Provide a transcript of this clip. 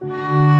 Bye.